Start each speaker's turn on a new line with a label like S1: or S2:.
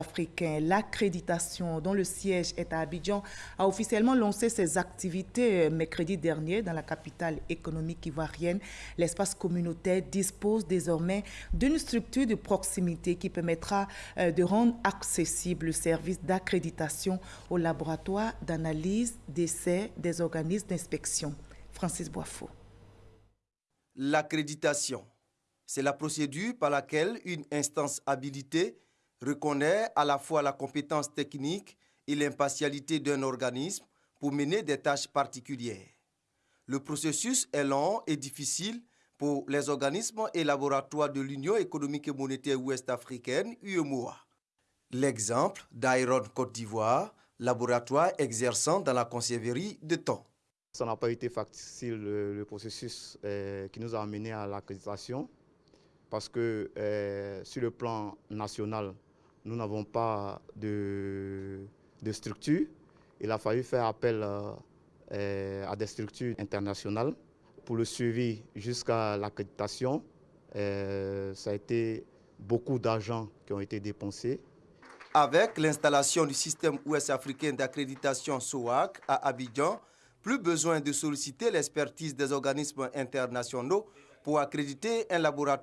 S1: africain, l'accréditation dont le siège est à Abidjan, a officiellement lancé ses activités euh, mercredi dernier dans la capitale économique ivoirienne. L'espace communautaire dispose désormais d'une structure de proximité qui permettra euh, de rendre accessible le service d'accréditation aux laboratoires d'analyse, d'essai des organismes d'inspection. Francis Boifo.
S2: L'accréditation, c'est la procédure par laquelle une instance habilitée reconnaît à la fois la compétence technique et l'impartialité d'un organisme pour mener des tâches particulières. Le processus est long et difficile pour les organismes et laboratoires de l'Union économique et monétaire ouest-africaine, UEMOA. L'exemple d'Iron Côte d'Ivoire, laboratoire exerçant dans la conserverie de thon.
S3: Ça n'a pas été facile le, processus euh, qui nous a amené à l'accréditation parce que euh, sur le plan national, nous n'avons pas de, structure. Il a fallu faire appel euh, euh, à des structures internationales pour le suivi jusqu'à l'accréditation. Euh, ça a été beaucoup d'argent qui ont été dépensés.
S2: Avec l'installation du système ouest-africain d'accréditation SOAC à Abidjan, plus besoin de solliciter l'expertise des organismes internationaux pour accréditer un laboratoire